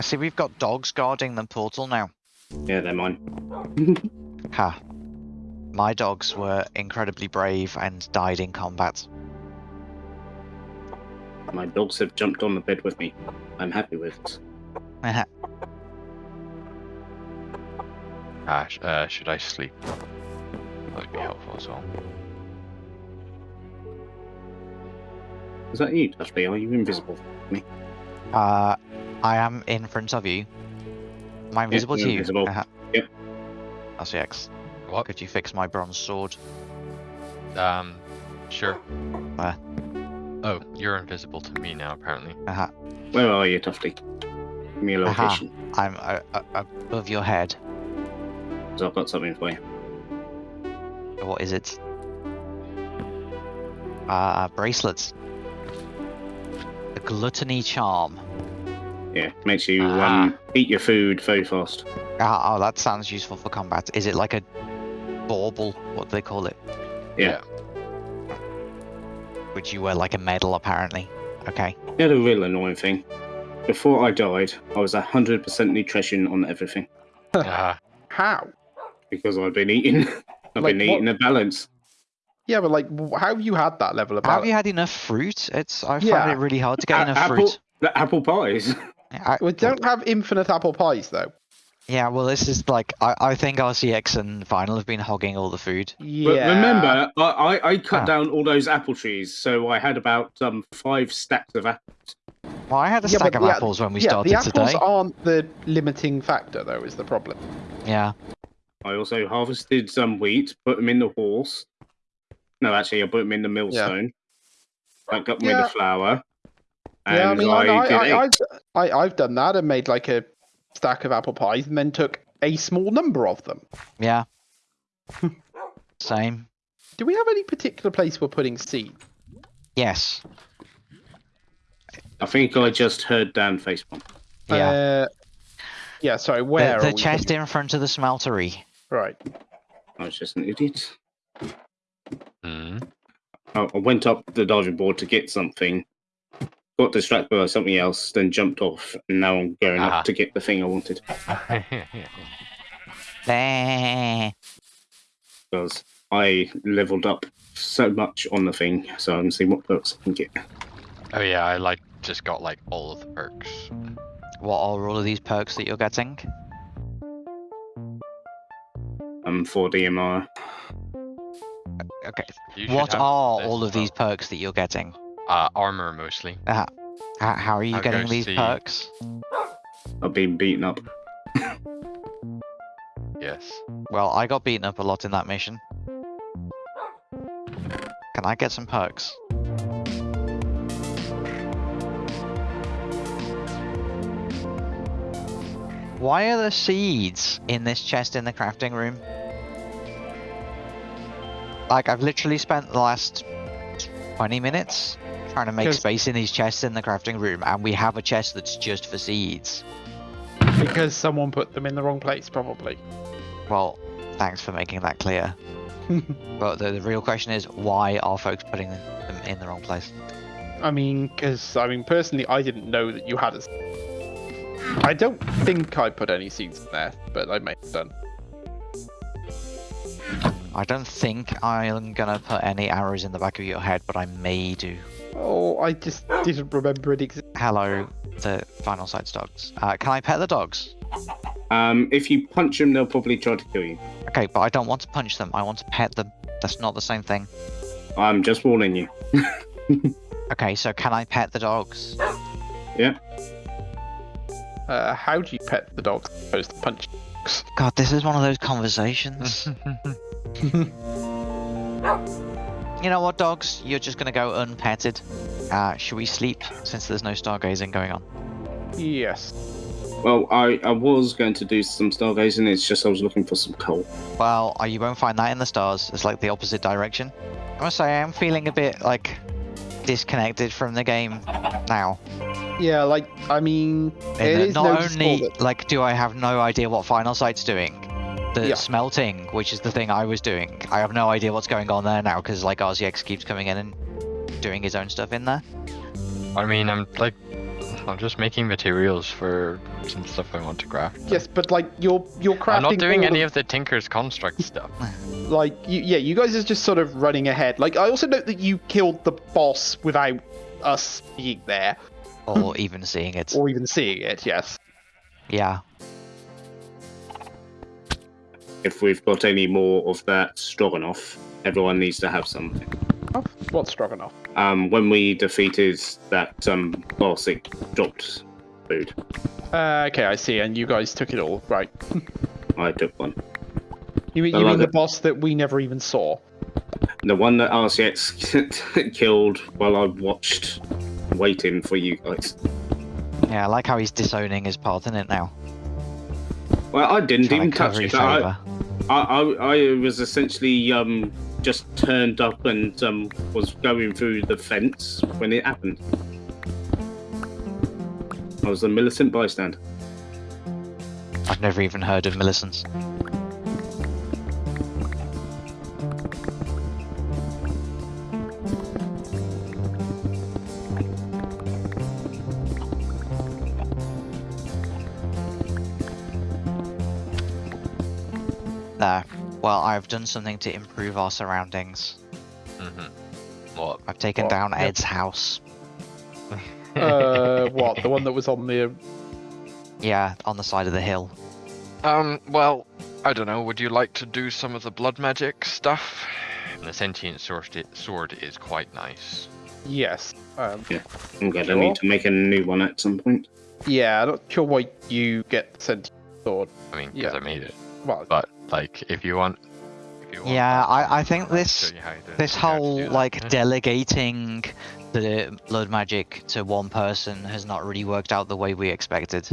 I see we've got dogs guarding the portal now. Yeah, they're mine. Ha. My dogs were incredibly brave and died in combat. My dogs have jumped on the bed with me. I'm happy with it. Ah, sh- uh, should I sleep? That'd be helpful as well. Is that you, Dusty? Are you invisible? To me? Uh, I am in front of you. Am I invisible you're to you? invisible. Uh-huh. Yep. RCX, What? could you fix my bronze sword? Um, sure. Where? Oh, you're invisible to me now, apparently. Uh-huh. Where are you, Tufty? Give me a Aha. location. I'm uh, uh, above your head. So I've got something for you. What is it? Uh, bracelets. A gluttony charm. Yeah, makes you Ah. um, eat your food very fast. Ah, oh, that sounds useful for combat. Is it like a bauble? What do they call it? Yeah. Which you wear like a medal, apparently. Okay. You know the real annoying thing? Before I died, I was 100% nutrition on everything. Ah, How? Because I've been eating. I've Like been what? eating a balance. Yeah, but like, how have you had that level of Have you had enough fruit? It's I Yeah. find it really hard to get A- enough apple, fruit. the apple pies. I, We don't have infinite apple pies though. yeah, well, this is like I, I think RCX and Final have been hogging all the food. Yeah. But remember, I, I, I cut Ah. down all those apple trees, so I had about um five stacks of apples. Well, I had a Yeah, stack of the apples when we yeah, started the apples today. aren't the limiting factor though. Is the problem? Yeah. I also harvested some wheat, put them in the horse. No, actually, I put them in the millstone. I got me Yeah. the flour. And yeah, I mean, I, I, did I, eggs. I've, I, I've done that and made like a stack of apple pies and then took a small number of them. Yeah. Same. Do we have any particular place we're putting seed? Yes. I think I just heard Dan facepalm. Yeah. Uh, yeah. Sorry. Where? the are chest putting- in front of the smeltery. Right. I was just an idiot. mm. I, I went up the diving board to get something, got distracted by something else, then jumped off, and now I'm going Ah. up to get the thing I wanted. Because I leveled up so much on the thing, so I'm seeing what perks I can get. oh yeah, I like just got like all of the perks. What are all of these perks that you're getting? Um, for DMR. Okay. What are all of these perks that you're getting? Uh, armor mostly. How, how are you I'll getting these see. perks? I've been beaten up. Yes. Well, I got beaten up a lot in that mission. Can I get some perks? Why are there seeds in this chest in the crafting room? Like, I've literally spent the last 20 minutes trying to make space in these chests in the crafting room, and we have a chest that's just for seeds. Because someone put them in the wrong place, probably. Well, thanks for making that clear. But the, the real question is, why are folks putting them in the wrong place? I mean, because I mean, personally, I didn't know that you had a. I don't think I put any seeds in there, but I may have done. I don't think I'm gonna put any arrows in the back of your head, but I may do. Oh, I just didn't remember it existed. Hello, the Final Sight's dogs. Uh, can I pet the dogs? Um, if you punch them, they'll probably try to kill you. Okay, but I don't want to punch them. I want to pet them. That's not the same thing. I'm just warning you. Okay, so can I pet the dogs? Uh, how do you pet the dog as opposed to punch? dogs? God, this is one of those conversations. you know what, dogs? You're just gonna go unpetted. Uh, should we sleep since there's no stargazing going on? yes. Well, I, I was going to do some stargazing, it's just I was looking for some coal. Well, uh, you won't find that in the stars. It's like the opposite direction. I must say, I am feeling a bit like disconnected from the game now. Yeah, like I mean, In it that is not only that- like do I have no idea what Final Sight's doing, the Yeah. smelting, which is the thing I was doing, I have no idea what's going on there now because like RCX keeps coming in and doing his own stuff in there. I mean, I'm like, I'm just making materials for some stuff I want to craft. Yes, but like you're you're crafting. I'm not doing any of, of the Tinker's construct stuff. like you, yeah. You guys are just sort of running ahead. Like I also note that you killed the boss without us being there or even seeing it. or even seeing it. Yes. Yeah. If we've got any more of that stroganoff, everyone needs to have something. Oh, what's Stroganoff? Um, when we defeated that um, boss, it dropped food. Uh, okay, I see. And you guys took it all, right? I took one. You, mean- you mean like the it. boss that we never even saw? The one that RCX killed while I watched, waiting for you guys. Yeah, I like how he's disowning his part in it now. Well, I didn't even to touch it. I. I, I, was essentially um, just turned up and um, was going through the fence when it happened. I was a militant bystander. I've never even heard of Millicent's. Well, I've done something to improve our surroundings. hmm What? I've taken What? down Yep. Ed's house. Uh, what? The one that was on the. Yeah, on the side of the hill. Um, well, I don't know. Would you like to do some of the blood magic stuff? The sentient sword, sword is quite nice. Yes. Um, I'm going to Sure. need to make a new one at some point. yeah, I'm not sure why you get sent sword. I mean, because Yeah. I made it. Well, But like, if you want, if you want Yeah, I, I think I'll this show you how to- this how to do whole like delegating the blood magic to one person has not really worked out the way we expected.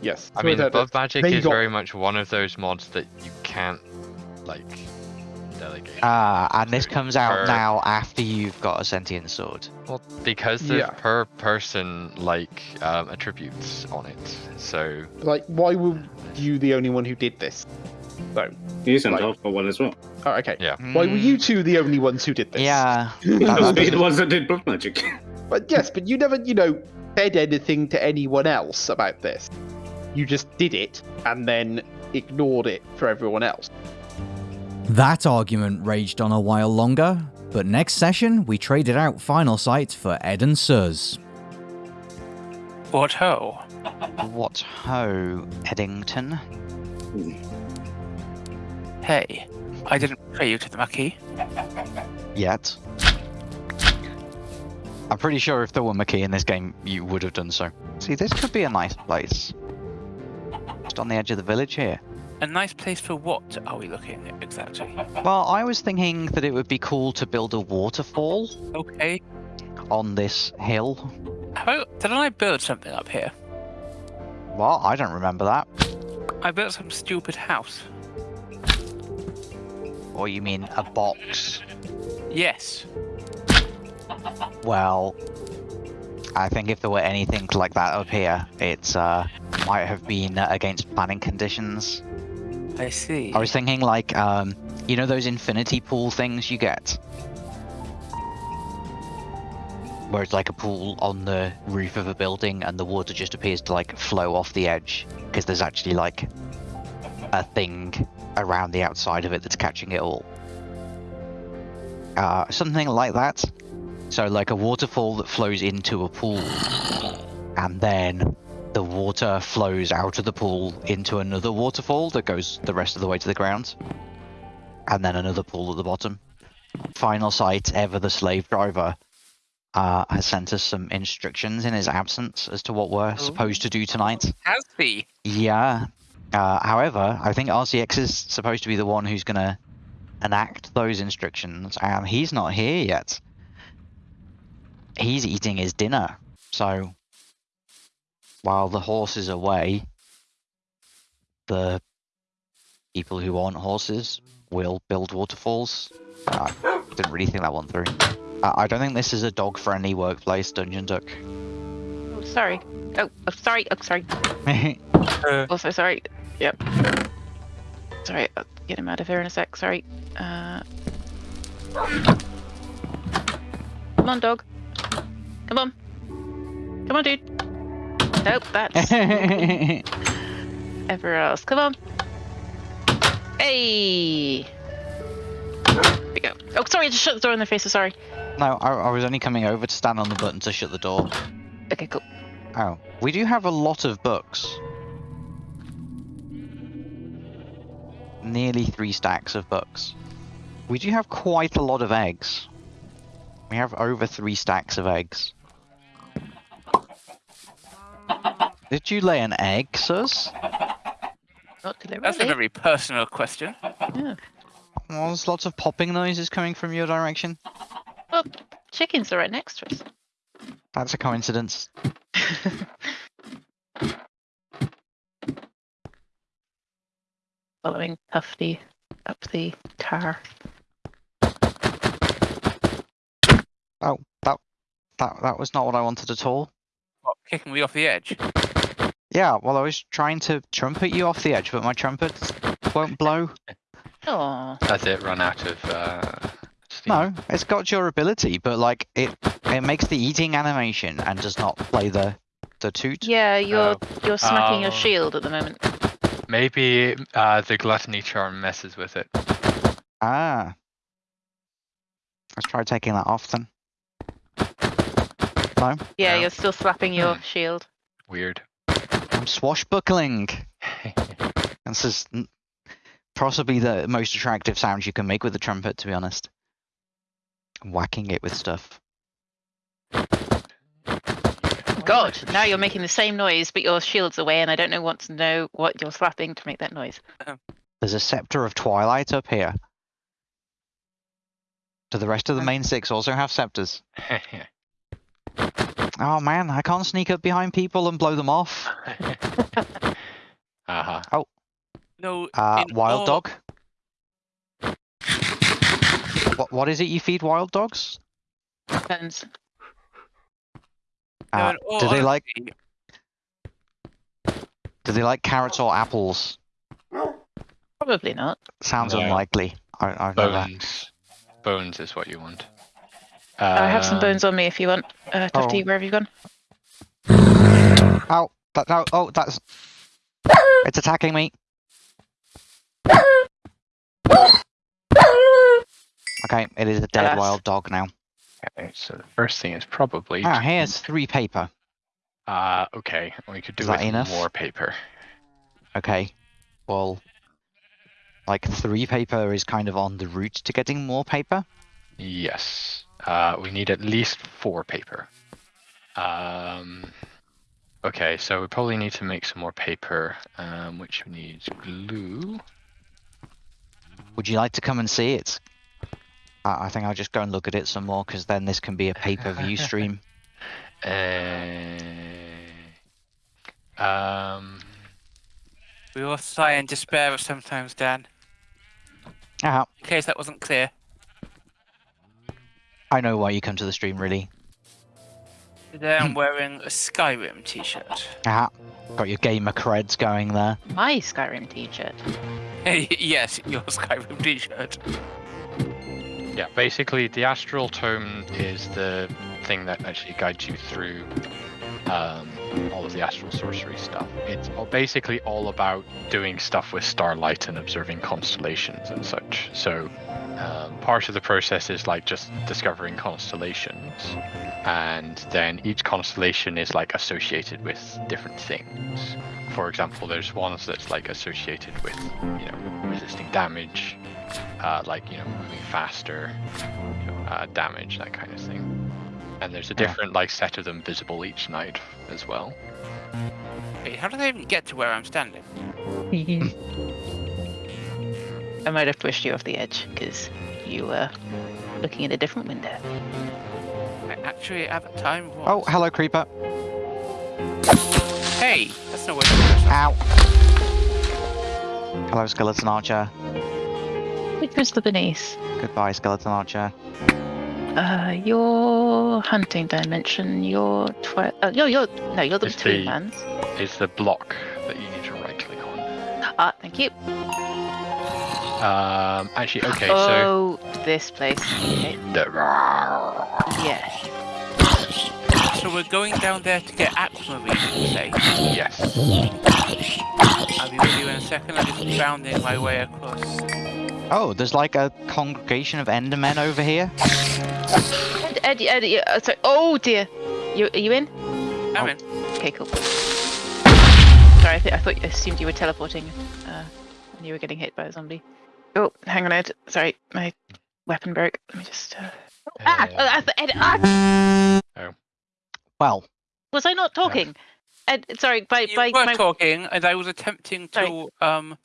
yes. I So mean, that- blood magic is very much one of those mods that you can't like delegate. Ah, and this comes out per- now after you've got a sentient sword. Well, because there's Yeah. per person like um, attributes on it, so Like, why were you the only one who did this? So, You sent Like- off for one as well. oh, okay. yeah. Why were you two the only ones who did this? Yeah, Those that- the ones that did blood magic. But yes, but you never, you know, said anything to anyone else about this. You just did it and then ignored it for everyone else. That argument raged on a while longer, but next session we traded out Final Sight for Ed and Suz. What ho? what ho, Eddington? Hmm. Hey, I didn't pray you to the Maquis. Yet. I'm pretty sure if there were McKee in this game, you would have done so. See, this could be a nice place. Just on the edge of the village here. A nice place for what are we looking at exactly? Well, I was thinking that it would be cool to build a waterfall Okay. on this hill. How didn't I build something up here? Well, I don't remember that. I built some stupid house. Or you mean a box? Yes. Well, I think if there were anything like that up here, it uh, might have been against planning conditions. I see. I was thinking like, um, you know those infinity pool things you get? Where it's like a pool on the roof of a building and the water just appears to like flow off the edge because there's actually like a thing around the outside of it that's catching it all. Uh, something like that. So like a waterfall that flows into a pool and then the water flows out of the pool into another waterfall that goes the rest of the way to the ground. And then another pool at the bottom. Final sight, ever the slave driver, uh, has sent us some instructions in his absence as to what we're supposed to do tonight. Has he? Yeah. Uh, however, I think RCX is supposed to be the one who's going to enact those instructions, and he's not here yet. He's eating his dinner. So, while the horse is away, the people who aren't horses will build waterfalls. I didn't really think that one through. I don't think this is a dog-friendly workplace, Dungeon Duck. Oh, sorry. Oh, oh, sorry. Oh, sorry. Uh, Also, sorry. Yep. Sorry, I'll get him out of here in a sec. Sorry. Uh... Come on, dog. Come on. Come on, dude. Nope, that's ever else. Come on. Hey. There we go. Oh, sorry, I just shut the door in their face. I'm sorry. no, I, I was only coming over to stand on the button to shut the door. Okay, cool. Oh, we do have a lot of books. Nearly three stacks of books. We do have quite a lot of eggs. We have over three stacks of eggs. Did you lay an egg, Suz? Not did they That's a very personal question. Yeah. Well, there's lots of popping noises coming from your direction. Well, chickens are right next to us. That's a coincidence. Following Tufty up the car. Oh, that that that was not what I wanted at all. What, kicking me off the edge? Yeah, well, I was trying to trumpet you off the edge, but my trumpet won't blow. Oh, Has it run out of uh, steam? No, it's got your ability, but like it, it makes the eating animation and does not play the the toot. yeah, you're you're smacking your Oh. shield at the moment. Maybe uh, the gluttony charm messes with it. Ah. Let's try taking that off then. No, Yeah, Yeah. you're still slapping your Hmm. shield. Weird. I'm swashbuckling. This is possibly the most attractive sound you can make with a trumpet, to be honest. Whacking it with stuff. God, now you're making the same noise, but your shield's away, and I don't know want to know what you're slapping to make that noise. There's a scepter of twilight up here. Do the rest of the main six also have scepters? Oh man, I can't sneak up behind people and blow them off. uh-huh. Oh. No. Uh, wild all- dog. What what is it you feed wild dogs? Depends. No, Uh, in all do they like do they like carrots or apples? Probably not. Sounds No. unlikely. I I know that. Bones. Bones is what you want. I have some Um, bones on me if you want. Uh, Tufty, oh. where have you gone? Ow! That no! Oh, that's it's attacking me. Okay, it is a dead Alas. wild dog now. Okay, so the first thing is probably. Ah, here's three paper. Uh, okay, we could do Is that enough? more paper. Okay, well, like three paper is kind of on the route to getting more paper. Yes. Uh, we need at least four paper. Um, okay, so we probably need to make some more paper, um, which needs glue. Would you like to come and see it? Uh, I think I'll just go and look at it some more because then this can be a pay-per-view stream. Uh, um, we all sigh in despair sometimes, Dan. Ah, In case that wasn't clear. I know why you come to the stream, really. Today. I'm wearing a Skyrim t-shirt. Ah, got your gamer creds going there. My Skyrim t-shirt. yes, your Skyrim t-shirt. Yeah, basically the astral tome is the thing that actually guides you through um, all of the astral sorcery stuff. It's all- basically all about doing stuff with starlight and observing constellations and such. So um, part of the process is like just discovering constellations, and then each constellation is like associated with different things. For example, there's ones that's like associated with you know resisting damage, uh, like you know moving faster, you know, uh, damage that kind of thing. And there's a different like set of them visible each night as well. Wait, how do they even get to where I'm standing? I might have pushed you off the edge because you were looking at a different window. I actually at the time was. Oh, hello, creeper. Hey, that's not where to Ow. Hello, skeleton archer. Which was the beneath? Goodbye, skeleton archer. Uh, your hunting dimension. Your twi- uh, you're, you're no, you're the It's between the- lands. It's the block that you need to right click on. Ah, thank you. Um, actually, okay, so oh, this place. Okay. the Yeah. So we're going down there to get aquamarine, you say? Yes. I'll be with you in a second. I'm just bounding my way across. Oh, there's like a congregation of Endermen over here. Ed, Ed, Ed, uh, sorry. Oh dear. You are you in? I'm in. Okay, cool. Sorry, I, th- I thought I assumed you were teleporting uh, when you were getting hit by a zombie. Oh, hang on, Ed. Sorry, my weapon broke. Let me just. Uh... Ah, oh, that's the Ed. Ah! Well, Was I not talking? Ed, sorry, by You by were my. talking, and I was attempting Sorry. to um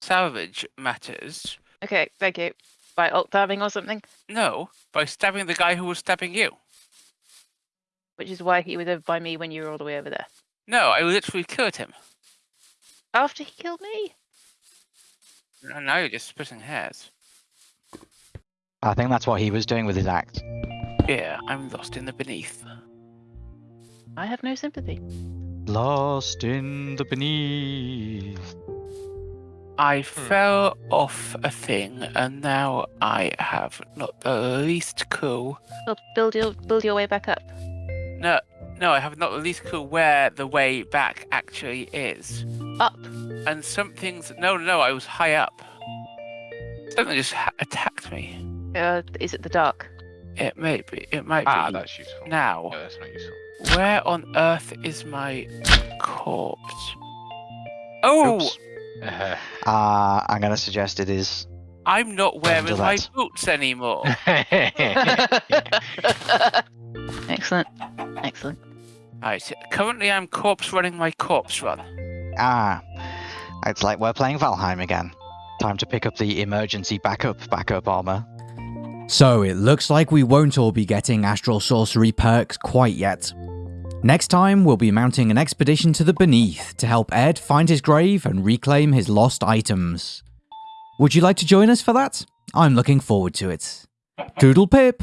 salvage matters. Okay, thank you. By alt tabbing or something, No, by stabbing the guy who was stabbing you. which is why he was over by me when you were all the way over there. No, I literally killed him. After he killed me. And now you're just splitting hairs. I think that's what he was doing with his axe. Yeah, I'm lost in the beneath. I have no sympathy. Lost in the beneath. I fell off a thing, and now I have not the least clue. Well, build your build your way back up. No, no, I have not the least clue where the way back actually is. Up. And something's no, no, no. I was high up. Something just ha- attacked me. Uh, is it the dark? It may be. It might ah, be. that's useful. now. No, that's not useful. Where on earth is my corpse? Oh, Oops. Uh, I'm gonna suggest it is. I'm not wearing my boots anymore. Excellent. Excellent. right, currently I'm corpse running my corpse run. Ah, it's like we're playing Valheim again. Time to pick up the emergency backup backup armor. So it looks like we won't all be getting Astral Sorcery perks quite yet. Next time, we'll be mounting an expedition to the Beneath to help Ed find his grave and reclaim his lost items. Would you like to join us for that? I'm looking forward to it. Doodle pip!